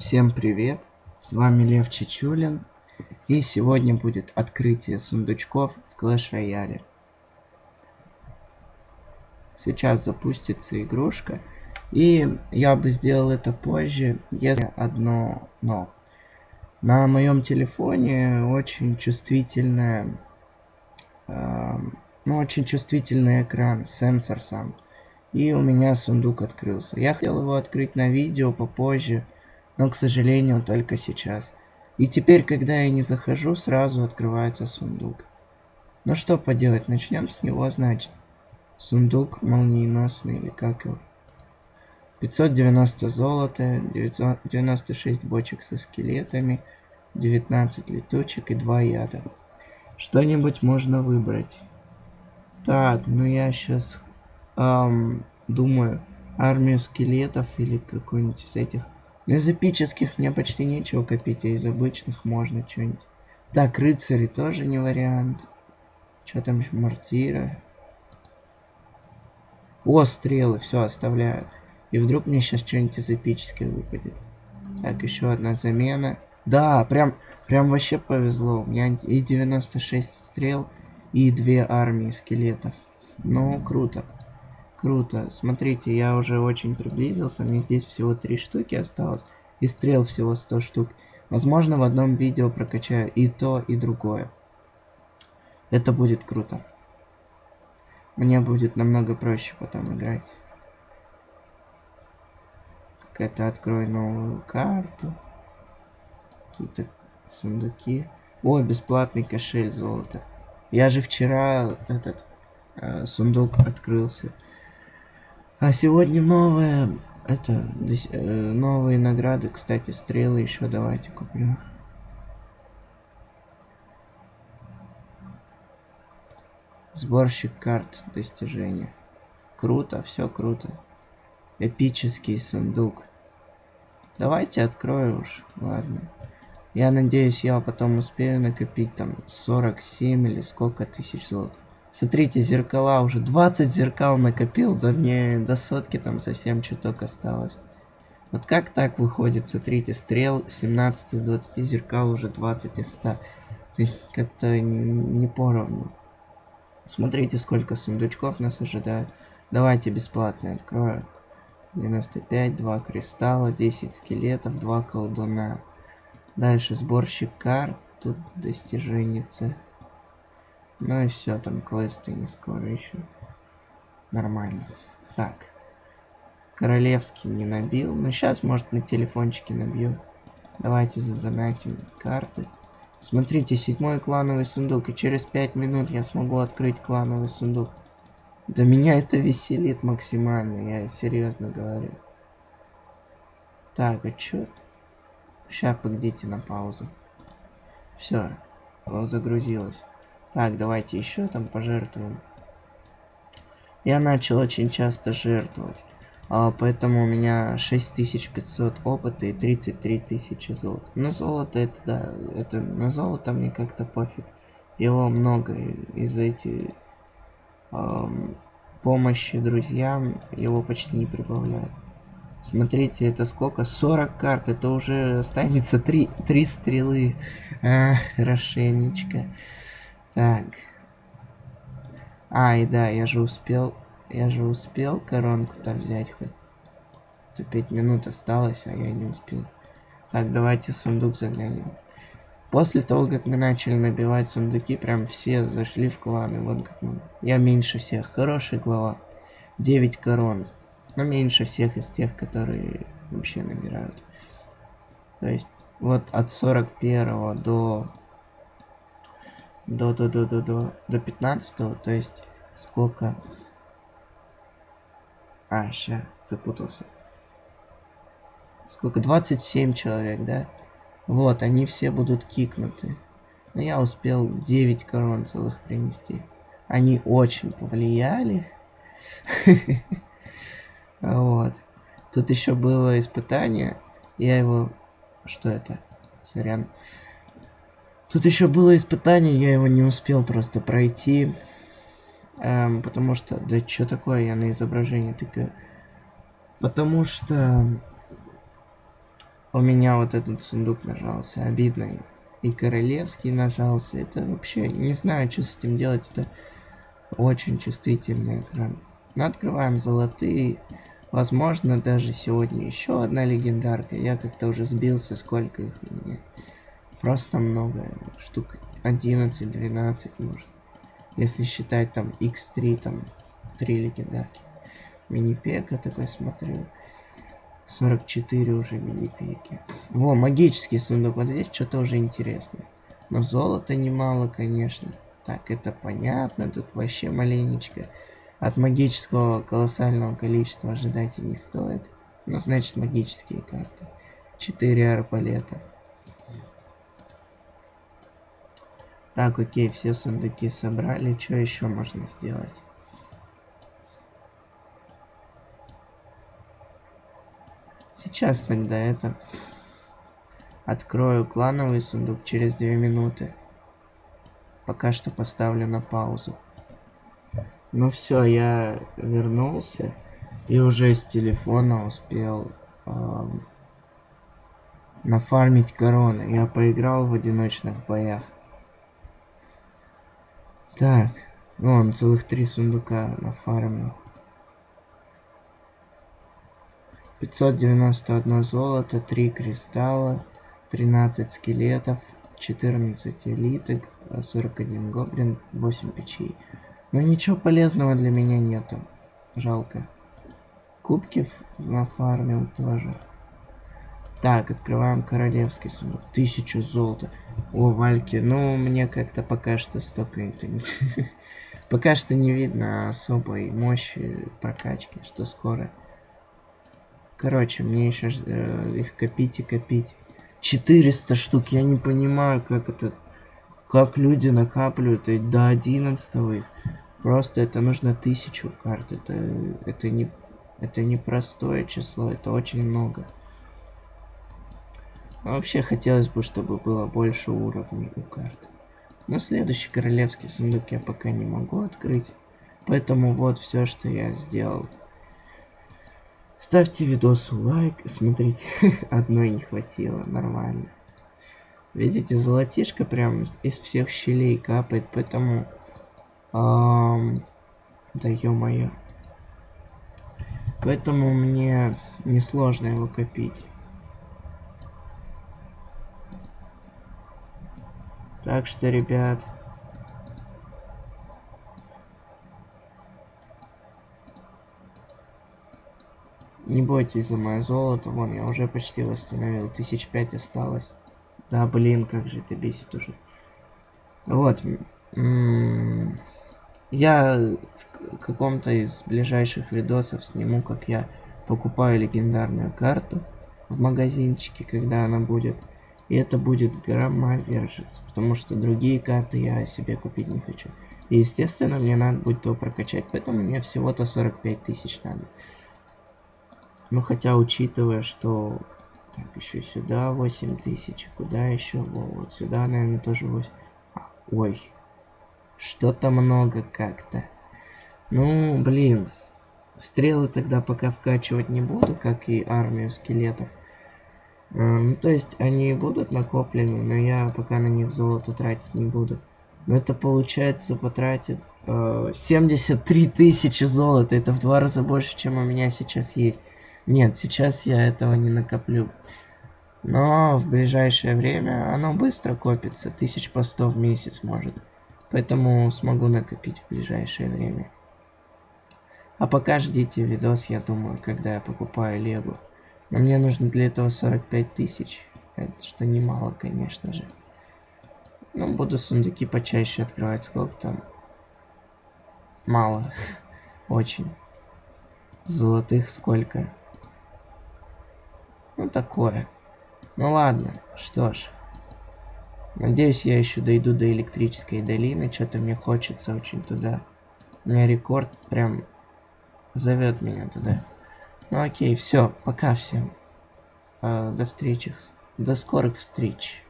Всем привет! С вами Лев Чечулин. И сегодня будет открытие сундучков в Clash Royale. Сейчас запустится игрушка. И я бы сделал это позже, если одно но. На моем телефоне очень чувствительная, э, ну очень чувствительный экран, сенсор сам. И у меня сундук открылся. Я хотел его открыть на видео попозже, но, к сожалению, только сейчас. И теперь, когда я не захожу, сразу открывается сундук. Ну что поделать, начнем с него, значит. Сундук молниеносный, или как его. 590 золота, 996 бочек со скелетами, 19 летучек и 2 яда. Что-нибудь можно выбрать. Так, ну я сейчас эм, думаю, армию скелетов или какой-нибудь из этих. Но из эпических мне почти нечего копить, а из обычных можно что-нибудь. Так, рыцари тоже не вариант. Что там еще? Мортира. О, стрелы, все, оставляю. И вдруг мне сейчас что-нибудь из эпических выпадет. Так, еще одна замена. Да, прям, прям вообще повезло. У меня и 96 стрел, и две армии скелетов. Ну, круто. Круто. Смотрите, я уже очень приблизился. Мне здесь всего три штуки осталось. И стрел всего 100 штук. Возможно, в одном видео прокачаю и то, и другое. Это будет круто. Мне будет намного проще потом играть. Какая-то открой новую карту. Какие-то сундуки. О, бесплатный кошель золота. Я же вчера этот э, сундук открылся. А сегодня новая, это, э, новые награды, кстати, стрелы еще давайте куплю. Сборщик карт достижения. Круто, все круто. Эпический сундук. Давайте открою уж, ладно. Я надеюсь, я потом успею накопить там 47 или сколько тысяч золота. Смотрите, зеркала уже. 20 зеркал накопил, да мне до сотки там совсем чуток осталось. Вот как так выходит? Смотрите, стрел 17 из 20 зеркал уже 20 из 100. То есть как-то не поровну. Смотрите, сколько сундучков нас ожидает. Давайте бесплатно открою. 95, 2 кристалла, 10 скелетов, 2 колдуна. Дальше сборщик карт. Тут достижение ну и все, там квесты не скоро еще. Нормально. Так. Королевский не набил. Но сейчас, может, на телефончике набью. Давайте задонатим карты. Смотрите, седьмой клановый сундук. И через пять минут я смогу открыть клановый сундук. Да меня это веселит максимально, я серьезно говорю. Так, а чё? Сейчас погодите на паузу. Все, загрузилось. Так, давайте еще там пожертвуем. Я начал очень часто жертвовать. А, поэтому у меня 6500 опыта и 33 тысячи золота. Но золото это, да, это на золото мне как-то пофиг. Его много из-за эти эм, помощи друзьям его почти не прибавляют. Смотрите, это сколько? 40 карт. Это уже останется 3, 3 стрелы. А, хорошенечко. Так. Ай, да, я же успел... Я же успел коронку-то взять хоть. То 5 минут осталось, а я не успел. Так, давайте в сундук заглянем. После того, как мы начали набивать сундуки, прям все зашли в кланы. Вот как мы. Я меньше всех. Хороший глава. 9 корон. Но меньше всех из тех, которые вообще набирают. То есть, вот от 41 до до до до до до до 15 то есть сколько? А ща запутался. Сколько? 27 человек да? Вот они все будут кикнуты. Но я успел 9 корон целых принести. Они очень повлияли. Вот. Тут еще было испытание. Я его что это? Сорян Тут еще было испытание, я его не успел просто пройти. Эм, потому что... Да что такое, я на изображении тыкаю. Потому что... у меня вот этот сундук нажался. Обидно. И королевский нажался. Это вообще не знаю, что с этим делать. Это очень чувствительный экран. Но открываем золотые. Возможно, даже сегодня еще одна легендарка. Я как-то уже сбился, сколько их у меня. Просто много. Штук 11-12 может. Если считать там X3, там 3 легендарки. Мини-пека такой смотрю. 44 уже мини-пеки. Во, магический сундук. Вот здесь что-то уже интересно. Но золота немало, конечно. Так, это понятно. Тут вообще маленечко. От магического колоссального количества ожидать и не стоит. Ну, значит, магические карты. 4 арбалета. Так, окей, все сундуки собрали. Что еще можно сделать? Сейчас тогда это... Открою клановый сундук через 2 минуты. Пока что поставлю на паузу. Ну все, я вернулся. И уже с телефона успел эм, нафармить короны. Я поиграл в одиночных боях. Так, вон целых три сундука нафармил. 591 золото, 3 кристалла, 13 скелетов, 14 элиток, 41 гоблин, 8 печей. Но ничего полезного для меня нету. Жалко. Кубки нафармил тоже. Так, открываем королевский сундук. Тысячу золота. О, Вальки, ну, мне как-то пока что столько это не... Пока что не видно особой мощи прокачки, что скоро Короче, мне еще э, их копить и копить. 400 штук, я не понимаю, как это... Как люди накапливают и до 11 их. Просто это нужно тысячу карт. Это, это не... Это не простое число, это очень много. Вообще хотелось бы, чтобы было больше уровней у карт. Но следующий королевский сундук я пока не могу открыть. Поэтому вот все, что я сделал. Ставьте видосу лайк. Смотрите, одной не хватило. Нормально. Видите, золотишко прям из всех щелей капает, поэтому... Эм, да ё-моё. Поэтому мне несложно его копить. Так что, ребят... Не бойтесь за мое золото. Вон, я уже почти восстановил. Тысяч пять осталось. Да, блин, как же это бесит уже. Вот. Я в каком-то из ближайших видосов сниму, как я покупаю легендарную карту в магазинчике, когда она будет. И это будет громовержец, потому что другие карты я себе купить не хочу. И, естественно, мне надо будет то прокачать, поэтому мне всего-то 45 тысяч надо. Ну хотя учитывая, что так еще сюда 8000, куда еще? Во, вот сюда, наверное, тоже 8. А, ой, что-то много как-то. Ну, блин, стрелы тогда пока вкачивать не буду, как и армию скелетов. Ну, то есть они будут накоплены, но я пока на них золото тратить не буду. Но это получается потратит э, 73 тысячи золота. Это в два раза больше, чем у меня сейчас есть. Нет, сейчас я этого не накоплю. Но в ближайшее время оно быстро копится, тысяч по 100 в месяц может. Поэтому смогу накопить в ближайшее время. А пока ждите видос, я думаю, когда я покупаю Лего. Но мне нужно для этого 45 тысяч. Что немало, конечно же. Ну, буду сундуки почаще открывать. Сколько там? Мало. Очень. Золотых сколько? Ну, такое. Ну, ладно. Что ж. Надеюсь, я еще дойду до электрической долины. Что-то мне хочется очень туда. У меня рекорд прям зовет меня туда. Ну окей, все, пока всем. Э, до встречи. До скорых встреч.